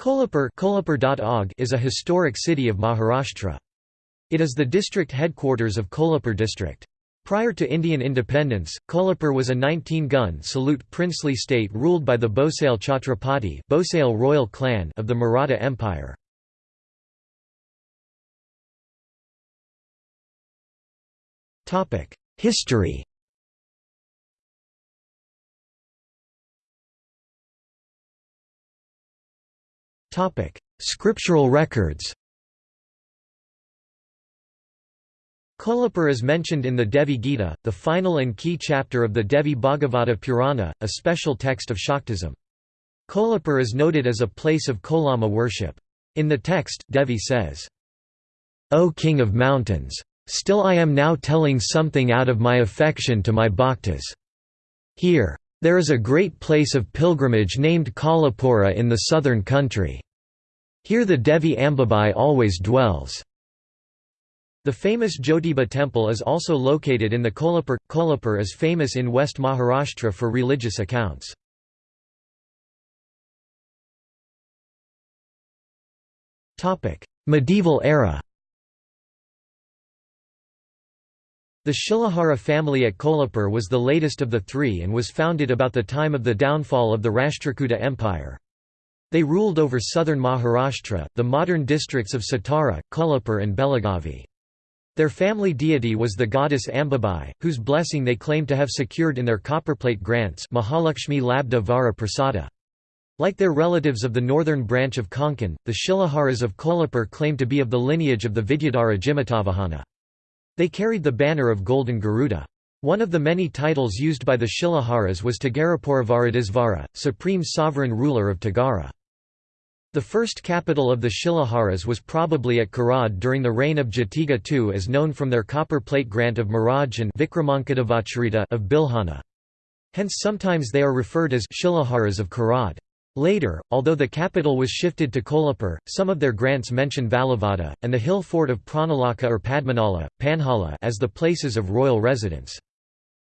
Kolhapur is a historic city of Maharashtra. It is the district headquarters of Kolhapur district. Prior to Indian independence, Kolhapur was a 19-gun salute princely state ruled by the Bhosale Chhatrapati Bhosale royal clan of the Maratha Empire. History Scriptural records Kolhapur is mentioned in the Devi Gita, the final and key chapter of the Devi Bhagavata Purana, a special text of Shaktism. Kolhapur is noted as a place of Kolama worship. In the text, Devi says, O King of Mountains! Still I am now telling something out of my affection to my bhaktas. Here. There is a great place of pilgrimage named Kolhapura in the southern country. Here the Devi Ambabai always dwells. The famous Jyotiba temple is also located in the Kolhapur. Kolhapur is famous in West Maharashtra for religious accounts. Medieval era The Shilahara family at Kolhapur was the latest of the three and was founded about the time of the downfall of the Rashtrakuta Empire. They ruled over southern Maharashtra, the modern districts of Satara, Kolhapur and Belagavi. Their family deity was the goddess Ambabai, whose blessing they claim to have secured in their copperplate grants Mahalakshmi Labdha Vara Prasada. Like their relatives of the northern branch of Konkan, the Shilaharas of Kolhapur claim to be of the lineage of the Vidyadhara Jimutavahana. They carried the banner of Golden Garuda. One of the many titles used by the Shilaharas was Tagarapuravaradisvara, supreme sovereign ruler of Tagara. The first capital of the Shilaharas was probably at Karad during the reign of Jatiga II as known from their copper plate grant of Miraj and Vikramankadavacharita of Bilhana. Hence sometimes they are referred as Shilaharas of Karad. Later, although the capital was shifted to Kolhapur, some of their grants mention Valavada, and the hill fort of Pranalaka or Padmanala, Panhala as the places of royal residence.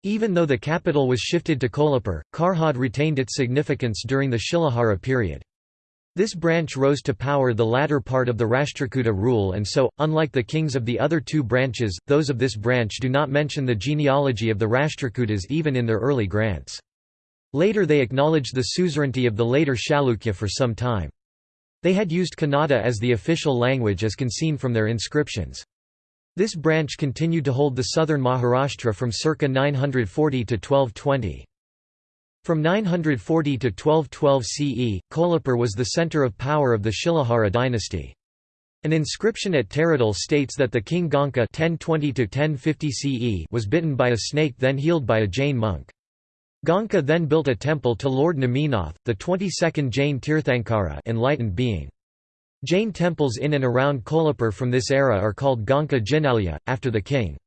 Even though the capital was shifted to Kolhapur, Karhad retained its significance during the Shilahara period. This branch rose to power the latter part of the Rashtrakuta rule and so, unlike the kings of the other two branches, those of this branch do not mention the genealogy of the Rashtrakutas even in their early grants. Later they acknowledged the suzerainty of the later Chalukya for some time. They had used Kannada as the official language as can seen from their inscriptions. This branch continued to hold the southern Maharashtra from circa 940 to 1220. From 940 to 1212 CE, Kolhapur was the centre of power of the Shilahara dynasty. An inscription at Taradal states that the king Ganka 1020 CE was bitten by a snake then healed by a Jain monk. Ganka then built a temple to Lord Neminath, the 22nd Jain Tirthankara enlightened being. Jain temples in and around Kolhapur from this era are called Ganka Jinalya, after the king.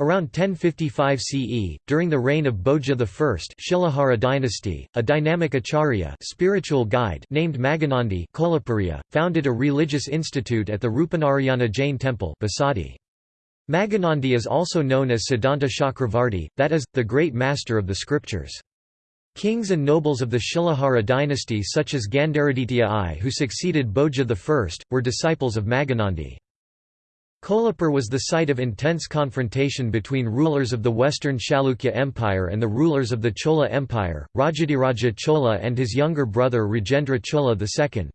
Around 1055 CE, during the reign of Bhoja I Shilahara dynasty, a dynamic acharya spiritual guide named Maganandi Kolhapuriya, founded a religious institute at the Rupanarayana Jain temple Basadi. Maganandi is also known as Siddhanta Chakravarti, that is, the great master of the scriptures. Kings and nobles of the Shilahara dynasty such as Gandaraditya I who succeeded Bhoja I, were disciples of Maganandi. Kolhapur was the site of intense confrontation between rulers of the western Chalukya Empire and the rulers of the Chola Empire, Rajadhiraja Chola and his younger brother Rajendra Chola II.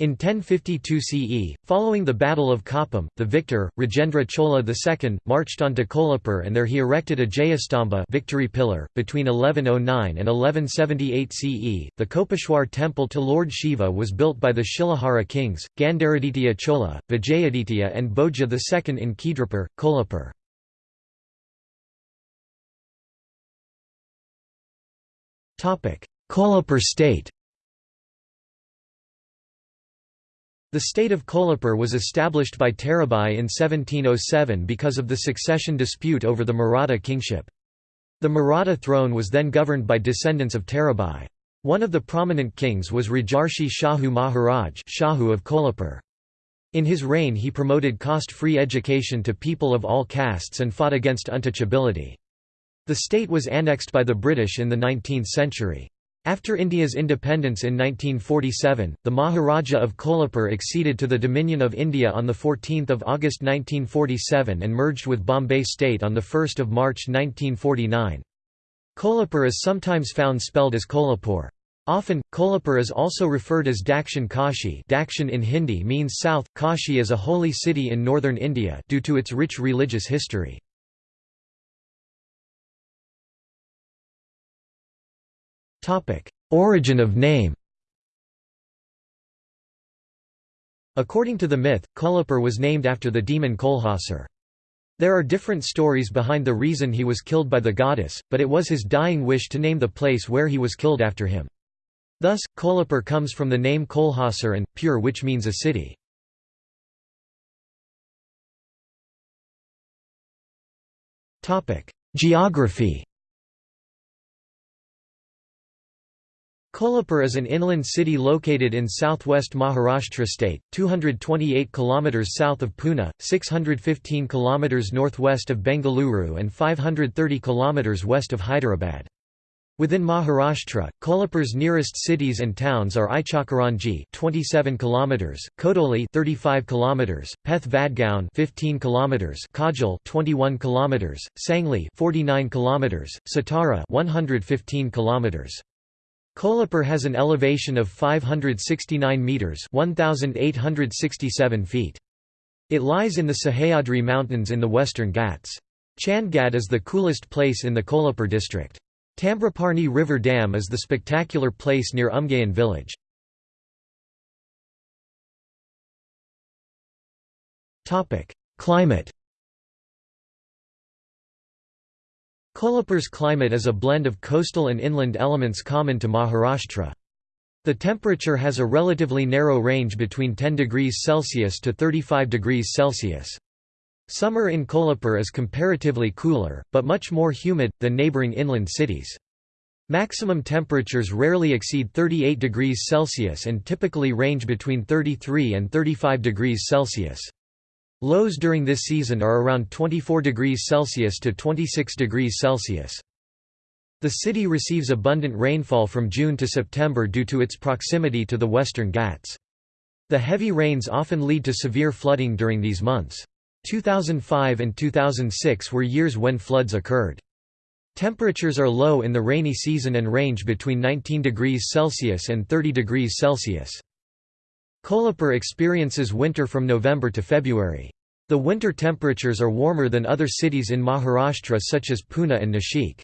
In 1052 CE, following the Battle of Koppam, the victor, Rajendra Chola II, marched onto Kolhapur and there he erected a Jayastamba victory pillar. .Between 1109 and 1178 CE, the Kopeshwar temple to Lord Shiva was built by the Shilahara kings, Gandaraditya Chola, Vijayaditya and Bhoja II in Khidrapur, Kolhapur. Kolhapur state The state of Kolhapur was established by Tarabai in 1707 because of the succession dispute over the Maratha kingship. The Maratha throne was then governed by descendants of Tarabai. One of the prominent kings was Rajarshi Shahu Maharaj Shahu of Kolhapur. In his reign he promoted cost-free education to people of all castes and fought against untouchability. The state was annexed by the British in the 19th century. After India's independence in 1947, the Maharaja of Kolhapur acceded to the Dominion of India on 14 August 1947 and merged with Bombay state on 1 March 1949. Kolhapur is sometimes found spelled as Kolhapur. Often, Kolhapur is also referred as Dakshin Kashi Dakshin in Hindi means south, Kashi is a holy city in northern India due to its rich religious history. Origin of name According to the myth, Kolhapur was named after the demon Kolhasur. There are different stories behind the reason he was killed by the goddess, but it was his dying wish to name the place where he was killed after him. Thus, Kolhapur comes from the name Kolhasur and, pure which means a city. Geography Kolhapur is an inland city located in southwest Maharashtra state, 228 km south of Pune, 615 km northwest of Bengaluru and 530 km west of Hyderabad. Within Maharashtra, Kolhapur's nearest cities and towns are Ichalkaranji 27 km, Kodoli 35 km, Peth Vadgaon 15 km, Kagal 21 km, Sangli 49 km, Satara 115 km. Kolhapur has an elevation of 569 metres 1,867 feet. It lies in the Sahyadri Mountains in the western Ghats. Chandgad is the coolest place in the Kolhapur district. Tambraparni River Dam is the spectacular place near Umgaon village. Climate Kolhapur's climate is a blend of coastal and inland elements common to Maharashtra. The temperature has a relatively narrow range between 10 degrees Celsius to 35 degrees Celsius. Summer in Kolhapur is comparatively cooler, but much more humid, than neighbouring inland cities. Maximum temperatures rarely exceed 38 degrees Celsius and typically range between 33 and 35 degrees Celsius. Lows during this season are around 24 degrees Celsius to 26 degrees Celsius. The city receives abundant rainfall from June to September due to its proximity to the western Ghats. The heavy rains often lead to severe flooding during these months. 2005 and 2006 were years when floods occurred. Temperatures are low in the rainy season and range between 19 degrees Celsius and 30 degrees Celsius. Kolhapur experiences winter from November to February. The winter temperatures are warmer than other cities in Maharashtra such as Pune and Nashik.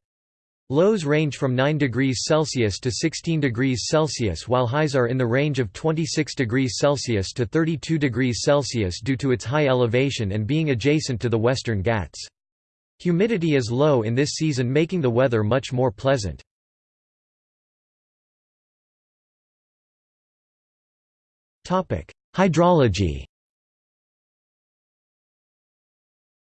Lows range from 9 degrees Celsius to 16 degrees Celsius while highs are in the range of 26 degrees Celsius to 32 degrees Celsius due to its high elevation and being adjacent to the western Ghats. Humidity is low in this season making the weather much more pleasant. Hydrology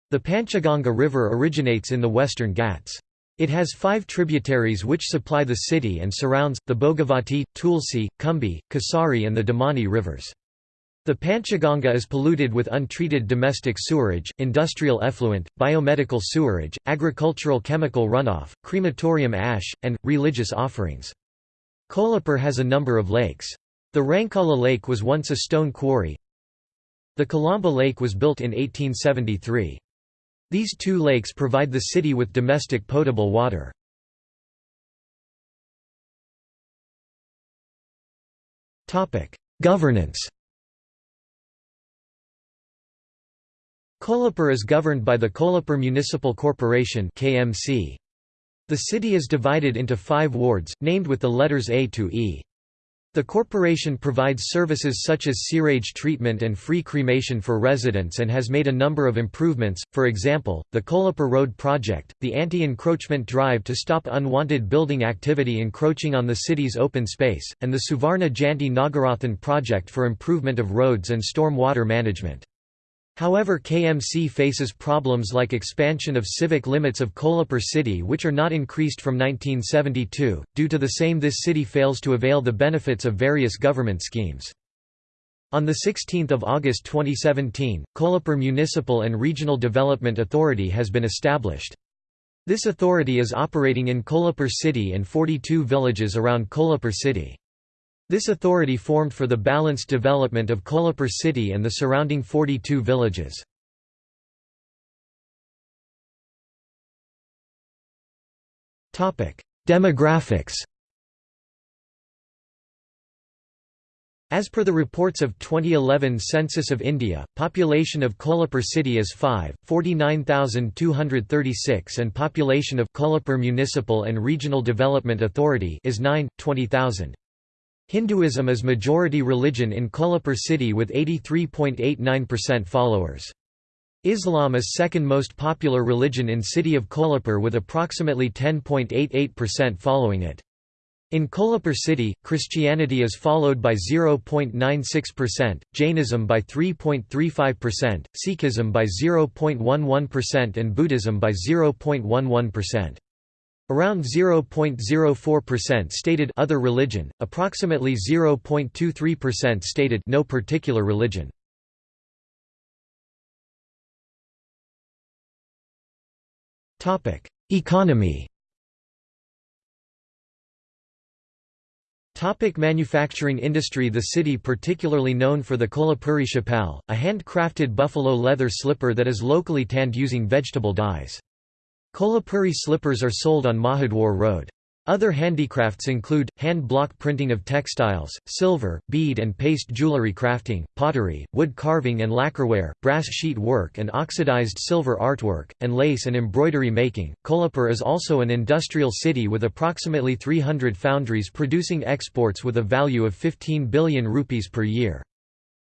The Panchaganga River originates in the western Ghats. It has five tributaries which supply the city and surrounds, the Bhogavati, Tulsi, Kumbi, Kasari and the Damani rivers. The Panchaganga is polluted with untreated domestic sewerage, industrial effluent, biomedical sewerage, agricultural chemical runoff, crematorium ash, and, religious offerings. Kolhapur has a number of lakes. The Rankala Lake was once a stone quarry. The Kalamba Lake was built in 1873. These two lakes provide the city with domestic potable water. Governance Kolhapur is governed by the Kolhapur Municipal Corporation The city is divided into five wards, named with the letters A to E. The corporation provides services such as sewage treatment and free cremation for residents and has made a number of improvements, for example, the Kolhapur Road Project, the anti-encroachment drive to stop unwanted building activity encroaching on the city's open space, and the Suvarna Janti Nagarathan project for improvement of roads and storm water management. However KMC faces problems like expansion of civic limits of Kolhapur city which are not increased from 1972, due to the same this city fails to avail the benefits of various government schemes. On 16 August 2017, Kolhapur Municipal and Regional Development Authority has been established. This authority is operating in Kolhapur city and 42 villages around Kolhapur city. This authority formed for the balanced development of Kolhapur city and the surrounding 42 villages. Demographics As per the reports of 2011 Census of India, population of Kolhapur city is 5, 49,236 and population of Kolhapur Municipal and Regional Development Authority is 9, 20,000. Hinduism is majority religion in Kolhapur city with 83.89% followers. Islam is second most popular religion in city of Kolhapur with approximately 10.88% following it. In Kolhapur city, Christianity is followed by 0.96%, Jainism by 3.35%, Sikhism by 0.11% and Buddhism by 0.11%. Around 0.04% stated other religion, approximately 0.23% stated no particular religion. Topic: Economy Topic manufacturing industry The city particularly known for the Kolhapuri chapal, a hand-crafted buffalo leather slipper that is locally tanned using vegetable dyes. Kolhapuri slippers are sold on Mahadwar Road. Other handicrafts include, hand-block printing of textiles, silver, bead and paste jewelry crafting, pottery, wood carving and lacquerware, brass sheet work and oxidized silver artwork, and lace and embroidery making. Kolhapur is also an industrial city with approximately 300 foundries producing exports with a value of 15 billion rupees per year.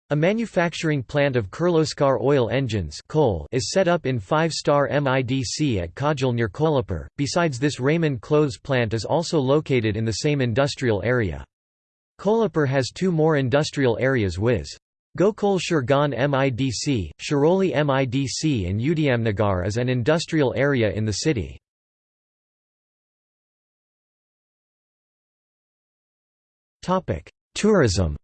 A manufacturing plant of Kirloskar oil engines coal is set up in five-star MIDC at Kagal near Kolhapur. Besides this Raymond clothes plant is also located in the same industrial area. Kolhapur has two more industrial areas viz. Gokul Shirgaon MIDC, Shiroli MIDC and Udayamnagar is an industrial area in the city. Tourism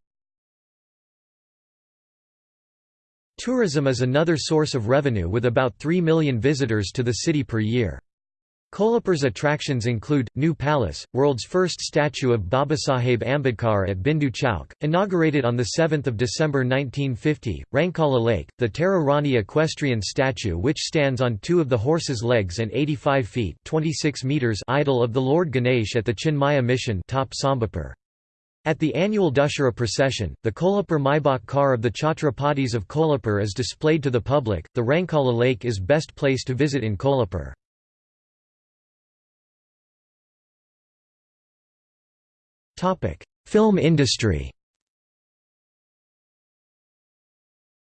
Tourism is another source of revenue with about 3 million visitors to the city per year. Kolhapur's attractions include, New Palace, world's first statue of Babasaheb Ambedkar at Bindu Chowk, inaugurated on 7 December 1950, Rankala Lake, the Tara Rani equestrian statue which stands on two of the horse's legs and 85 feet 26 meters idol of the Lord Ganesh at the Chinmaya mission top Sambapur. At the annual Dussehra procession, the Kolhapur Maybach car of the Chhatrapatis of Kolhapur is displayed to the public. The Rankala Lake is best place to visit in Kolhapur. Topic: Film industry.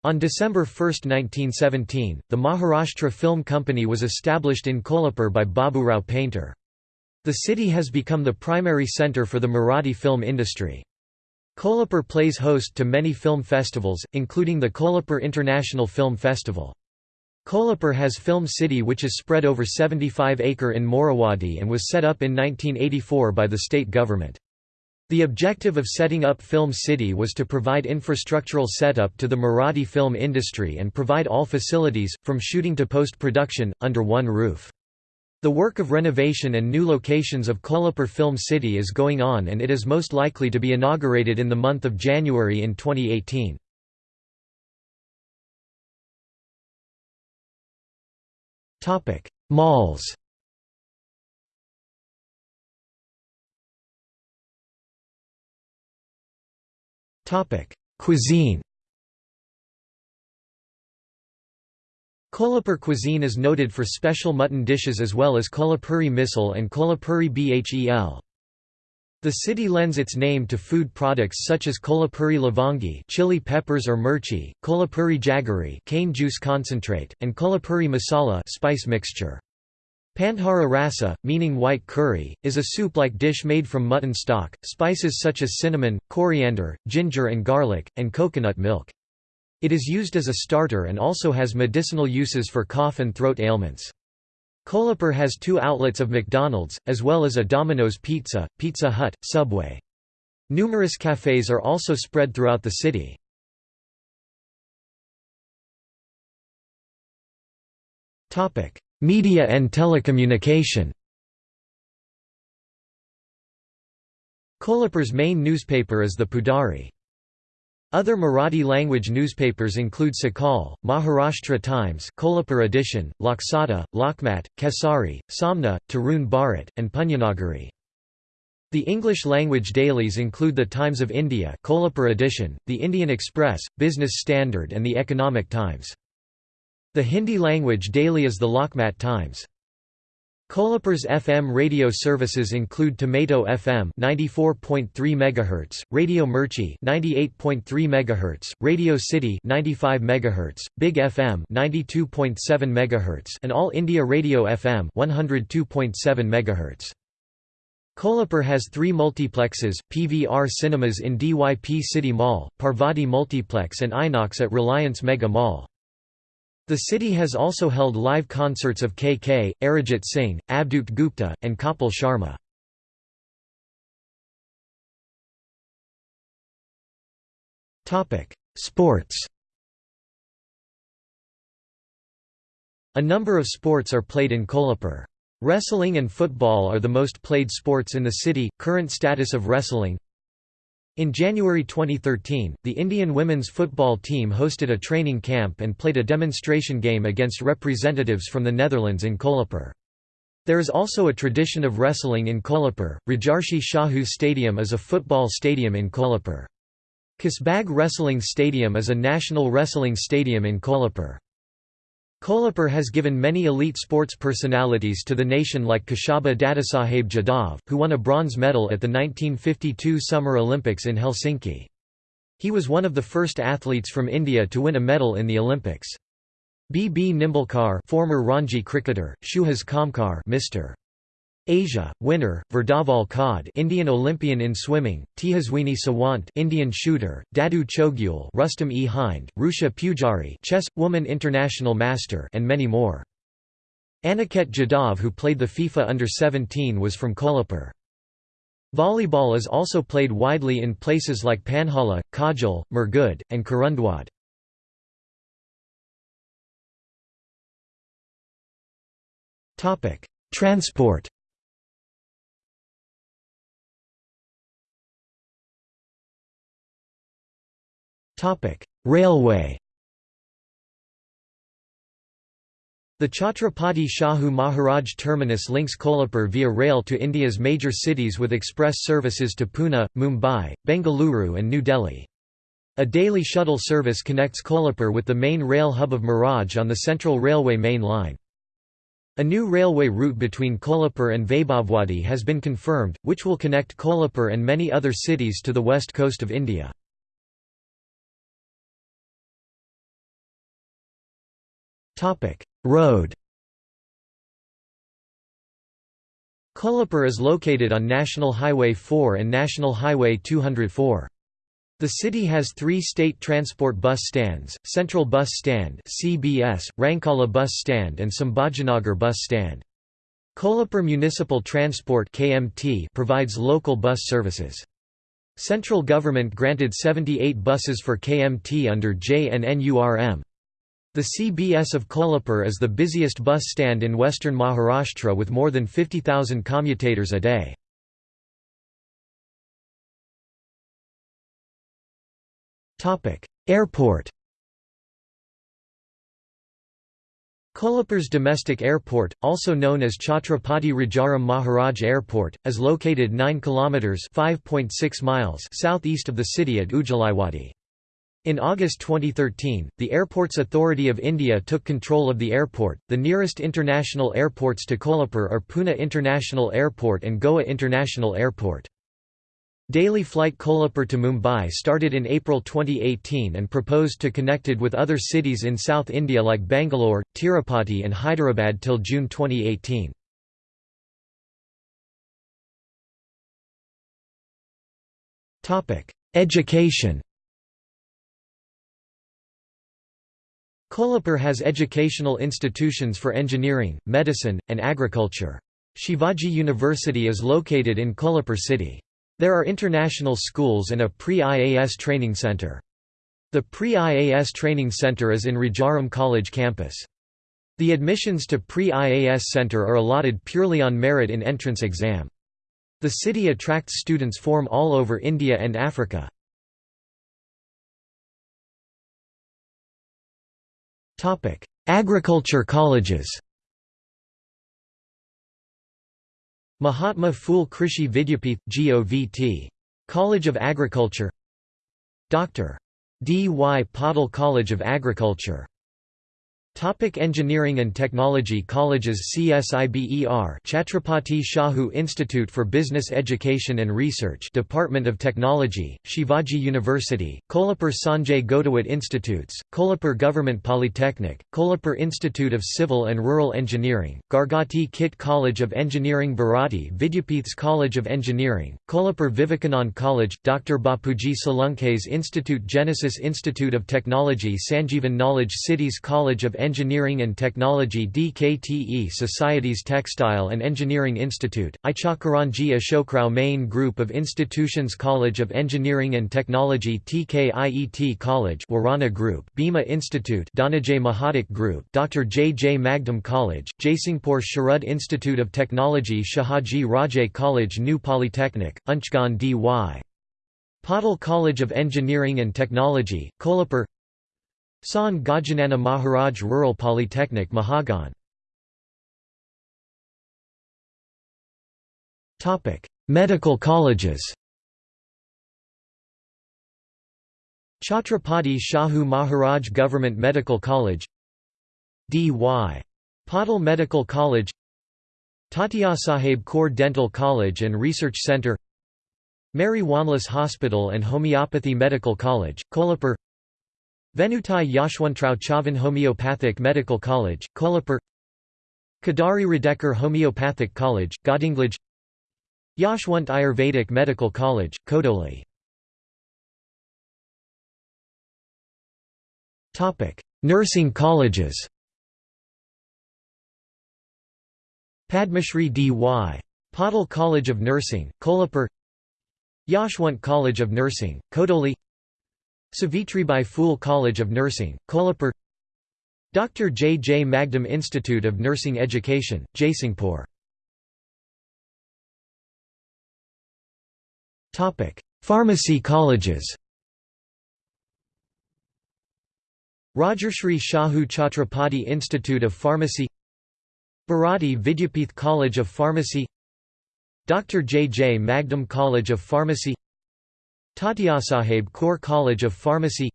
On December 1, 1917, the Maharashtra Film Company was established in Kolhapur by Baburao Painter. The city has become the primary centre for the Marathi film industry. Kolhapur plays host to many film festivals, including the Kolhapur International Film Festival. Kolhapur has Film City which is spread over 75 acre in Morawadi and was set up in 1984 by the state government. The objective of setting up Film City was to provide infrastructural setup to the Marathi film industry and provide all facilities, from shooting to post-production, under one roof. The work of renovation and new locations of Kolhapur Film City is going on and it is most likely to be inaugurated in the month of January in 2018. Malls Cuisine Kolhapur cuisine is noted for special mutton dishes as well as Kolhapuri misal and Kolhapuri bhel. The city lends its name to food products such as Kolhapuri lavangi chili peppers or mirchi, Kolhapuri jaggery cane juice concentrate, and Kolhapuri masala spice mixture. Pandhara rasa, meaning white curry, is a soup-like dish made from mutton stock, spices such as cinnamon, coriander, ginger and garlic, and coconut milk. It is used as a starter and also has medicinal uses for cough and throat ailments. Kolhapur has two outlets of McDonald's, as well as a Domino's Pizza, Pizza Hut, Subway. Numerous cafes are also spread throughout the city. Media and telecommunication Kolhapur's main newspaper is the Pudhari. Other Marathi-language newspapers include Sakal, Maharashtra Times Kolhapur edition, Loksatta, Lokmat, Kesari, Samna, Tarun Bharat, and Punyanagari. The English-language dailies include the Times of India Kolhapur edition, the Indian Express, Business Standard and the Economic Times. The Hindi-language daily is the Lokmat Times. Kolhapur's FM radio services include Tomato FM 94.3 MHz, Radio Mirchi 98.3 MHz, Radio City 95 MHz, Big FM 92.7 MHz, and All India Radio FM 102.7 MHz. Kolhapur has three multiplexes, PVR Cinemas in DYP City Mall, Parvati Multiplex and Inox at Reliance Mega Mall. The city has also held live concerts of KK, Arijit Singh, Avadhoot Gupta, and Kapil Sharma. Sports A number of sports are played in Kolhapur. Wrestling and football are the most played sports in the city. Current status of wrestling in January 2013, the Indian women's football team hosted a training camp and played a demonstration game against representatives from the Netherlands in Kolhapur. There is also a tradition of wrestling in Kolhapur. Rajarshi Shahu Stadium is a football stadium in Kolhapur. Kasbag Wrestling Stadium is a national wrestling stadium in Kolhapur. Kolhapur has given many elite sports personalities to the nation like Kashaba Dadasaheb Jadhav, who won a bronze medal at the 1952 Summer Olympics in Helsinki. He was one of the first athletes from India to win a medal in the Olympics. B. B. Nimbalkar former Ranji cricketer, Suhas Khamkar Mr. Asia, winner, Virdhawal Khade Indian Olympian in swimming, Tejaswini Sawant Indian shooter, Dadu Chougule Rustam e Hind, Rucha Pujari chess, woman international master and many more. Aniket Jadhav who played the FIFA Under-17 was from Kolhapur. Volleyball is also played widely in places like Panhala, Kagal, Murgud, and Kurundwad. Transport Railway The Chhatrapati Shahu Maharaj terminus links Kolhapur via rail to India's major cities with express services to Pune, Mumbai, Bengaluru and New Delhi. A daily shuttle service connects Kolhapur with the main rail hub of Miraj on the Central Railway main line. A new railway route between Kolhapur and Vaibhavwadi has been confirmed, which will connect Kolhapur and many other cities to the west coast of India. Road Kolhapur is located on National Highway 4 and National Highway 204. The city has three state transport bus stands, Central Bus Stand CBS, Rankala Bus Stand and Sambhajinagar Bus Stand. Kolhapur Municipal Transport KMT provides local bus services. Central government granted 78 buses for KMT under JNNURM. The CBS of Kolhapur is the busiest bus stand in western Maharashtra with more than 50,000 commutators a day. Airport Kolhapur's domestic airport, also known as Chhatrapati Rajaram Maharaj Airport, is located 9 kilometers (5.6 miles) southeast of the city at Ujjalaiwadi. In August 2013, the Airports Authority of India took control of the airport. The nearest international airports to Kolhapur are Pune International Airport and Goa International Airport. Daily flight Kolhapur to Mumbai started in April 2018 and proposed to connected with other cities in South India like Bangalore, Tirupati and Hyderabad till June 2018. Education Kolhapur has educational institutions for engineering, medicine, and agriculture. Shivaji University is located in Kolhapur city. There are international schools and a pre-IAS training center. The pre-IAS training center is in Rajaram College campus. The admissions to pre-IAS Center are allotted purely on merit in entrance exam. The city attracts students from all over India and Africa. Agriculture colleges Mahatma Phule Krishi Vidyapith, GOVT. College of Agriculture Dr. D. Y. Patil College of Agriculture Topic engineering and Technology Colleges CSIBER Chhatrapati Shahu Institute for Business Education and Research Department of Technology, Shivaji University, Kolhapur Sanjay Ghodawat Institutes, Kolhapur Government Polytechnic, Kolhapur Institute of Civil and Rural Engineering, Gargoti Kit College of Engineering Bharati Vidyapith's College of Engineering, Kolhapur Vivekanand College, Dr. Bapuji Salunkhe's Institute Genesis Institute of Technology Sanjeevan Knowledge Cities College of Engineering and Technology DKTE Societies Textile and Engineering Institute, Ichalkaranji Ashokrao Mane Group of Institutions College of Engineering and Technology TKIET College Warana Group Bhima Institute Dhananjay Mahadik Group Dr. J. J. Magdum College, Jaisingpur Sharad Institute of Technology Shahaji Rajay College New Polytechnic, Unchgaon D.Y. Patil College of Engineering and Technology, Kolhapur Sant Gajanana Maharaj Rural Polytechnic Mahagan. Medical colleges. Chhatrapati Shahu Maharaj Government Medical College. D.Y. Patil Medical College. Saheb Kaur Dental College and Research Centre Mary Wanless Hospital and Homeopathy Medical College, Kolhapur Venutai Yashwantrao Chavan Homeopathic Medical College, Kolhapur Kadari Radekar Homeopathic College, Gadhinglaj Yashwant Ayurvedic Medical College, Kodoli. Nursing colleges. Padmashri D.Y. Patil College of Nursing, Kolhapur. Yashwant College of Nursing, Kodoli Savitribai Phule College of Nursing, Kolhapur Dr. J. J. Magdum Institute of Nursing Education, Jaisingpur Pharmacy colleges Rajarshri Shahu Chhatrapati Institute of Pharmacy Bharati Vidyapith College of Pharmacy Dr. J. J. Magdum College of Pharmacy Tatyasaheb Kaur College of Pharmacy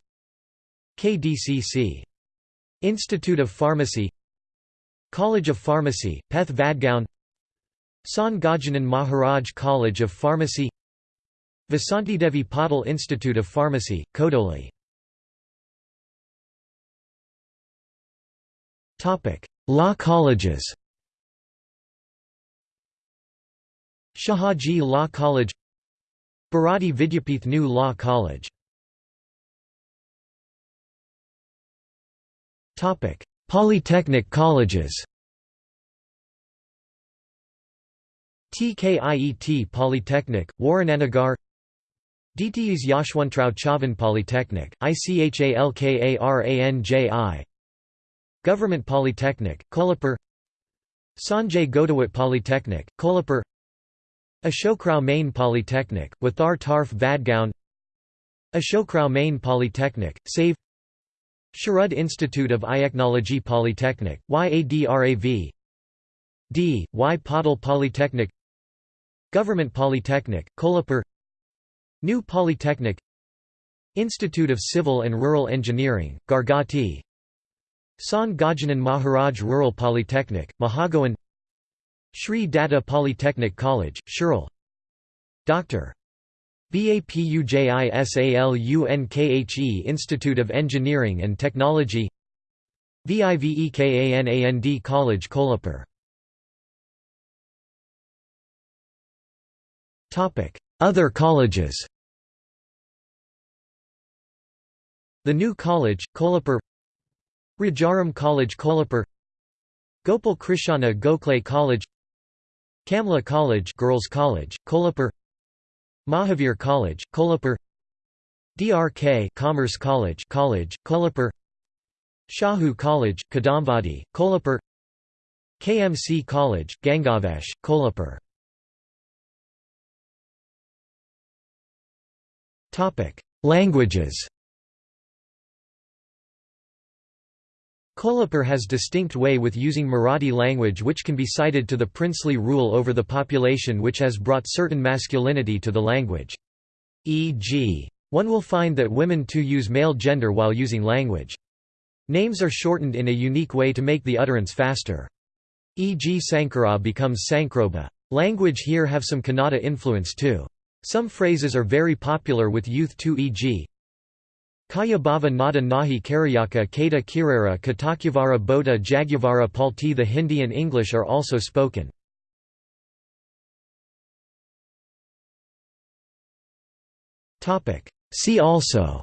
KDCC. Institute of Pharmacy College of Pharmacy, Peth Vadgaon Sant Gajanan Maharaj College of Pharmacy Vasantidevi Patil Institute of Pharmacy, Kodoli Law colleges Shahaji Law College Bharati Vidyapith New Law College. Polytechnic colleges. TKIET Polytechnic, Warananagar DTU's Yashwantrao Chavan Polytechnic, ICHALKARANJI Government Polytechnic, Kolhapur. Sanjay Ghodawat Polytechnic, Kolhapur Ashokrao Mane Polytechnic, Wathar Tarf Vadgaon. Ashokrao Mane Polytechnic, SAVE. Sharad Institute of Iachnology Polytechnic, YADRAV D. Y. Patil Polytechnic. Government Polytechnic, Kolhapur. New Polytechnic. Institute of Civil and Rural Engineering, Gargoti. Sant Gajanan Maharaj Rural Polytechnic, Mahagoan Sri Datta Polytechnic College, Shirel Dr. BAPUJISALUNKHE Institute of Engineering and Technology. VIVEKANAND College Kolhapur. Other colleges. The New College, Kolhapur. Rajaram College Kolhapur. Gopal Krishna Gokhale College Kamla College Girls College, Kolhapur. Mahavir College, Kolhapur. DRK Commerce College College, Kolhapur. Shahu College, Kadambadi, Kolhapur. KMC College, Gangavesh, Kolhapur. Languages Kolhapur has distinct way with using Marathi language which can be cited to the princely rule over the population which has brought certain masculinity to the language. E.g. one will find that women too use male gender while using language. Names are shortened in a unique way to make the utterance faster. E.g. Sankara becomes Sankroba. Language here have some Kannada influence too. Some phrases are very popular with youth too e.g. Kaya Bhava Nada Nahi Karyaka Kata Kirara Katakyavara Bodha Jagyavara Palti The Hindi and English are also spoken. See also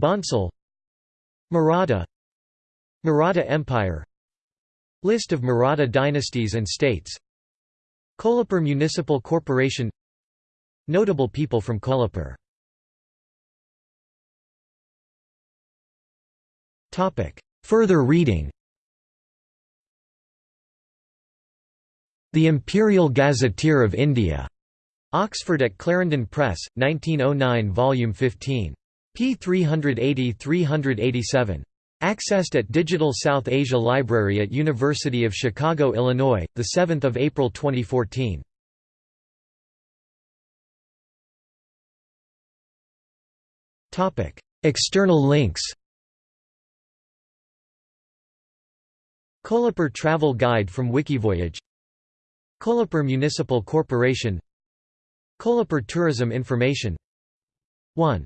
Bhonsle Maratha Maratha Empire List of Maratha dynasties and states Kolhapur Municipal Corporation Notable people from Kolhapur Further reading The Imperial Gazetteer of India. Oxford at Clarendon Press, 1909 Volume 15. p. 380–387. Accessed at Digital South Asia Library at University of Chicago, Illinois, 7 April 2014. External links Kolhapur Travel Guide from Wikivoyage Kolhapur Municipal Corporation Kolhapur Tourism Information 1